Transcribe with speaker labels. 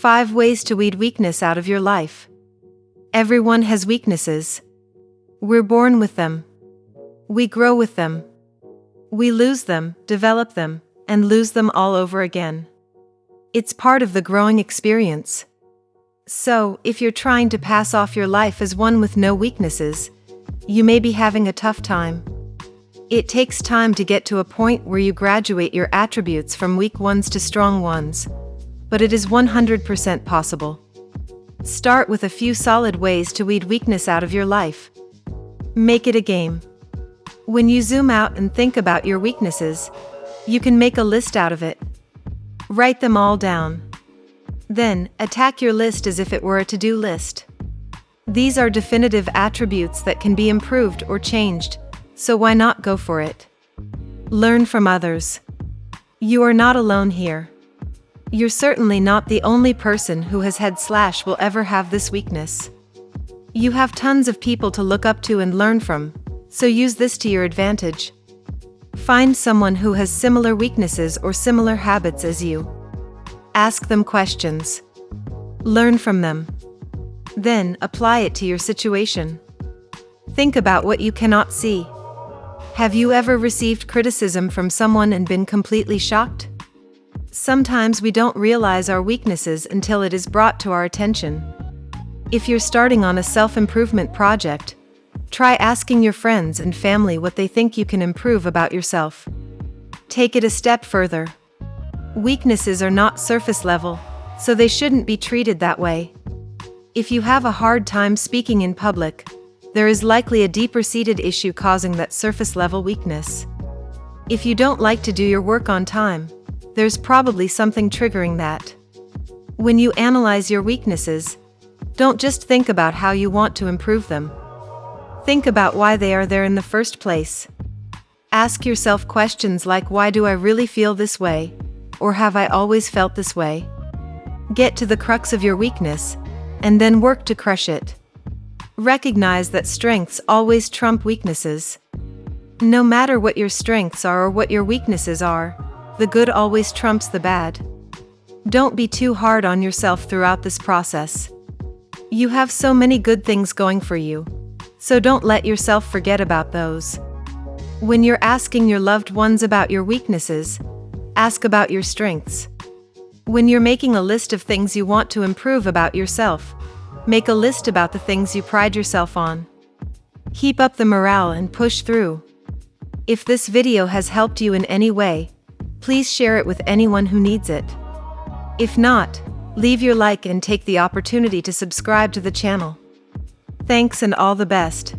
Speaker 1: 5 Ways to Weed Weakness Out of Your Life. Everyone has weaknesses. We're born with them. We grow with them. We lose them, develop them, and lose them all over again. It's part of the growing experience. So, if you're trying to pass off your life as one with no weaknesses, you may be having a tough time. It takes time to get to a point where you graduate your attributes from weak ones to strong ones, but it is 100% possible. Start with a few solid ways to weed weakness out of your life. Make it a game. When you zoom out and think about your weaknesses, you can make a list out of it. Write them all down. Then, attack your list as if it were a to-do list. These are definitive attributes that can be improved or changed, so why not go for it? Learn from others. You are not alone here. You're certainly not the only person who has had slash will ever have this weakness. You have tons of people to look up to and learn from, so use this to your advantage. Find someone who has similar weaknesses or similar habits as you. Ask them questions. Learn from them. Then, apply it to your situation. Think about what you cannot see. Have you ever received criticism from someone and been completely shocked? Sometimes we don't realize our weaknesses until it is brought to our attention. If you're starting on a self-improvement project, try asking your friends and family what they think you can improve about yourself. Take it a step further. Weaknesses are not surface level, so they shouldn't be treated that way. If you have a hard time speaking in public, there is likely a deeper-seated issue causing that surface-level weakness. If you don't like to do your work on time, there's probably something triggering that. When you analyze your weaknesses, don't just think about how you want to improve them. Think about why they are there in the first place. Ask yourself questions like why do I really feel this way? Or have I always felt this way? Get to the crux of your weakness, and then work to crush it. Recognize that strengths always trump weaknesses. No matter what your strengths are or what your weaknesses are, the good always trumps the bad. Don't be too hard on yourself throughout this process. You have so many good things going for you, so don't let yourself forget about those. When you're asking your loved ones about your weaknesses, ask about your strengths. When you're making a list of things you want to improve about yourself, Make a list about the things you pride yourself on. Keep up the morale and push through. If this video has helped you in any way, please share it with anyone who needs it. If not, leave your like and take the opportunity to subscribe to the channel. Thanks and all the best.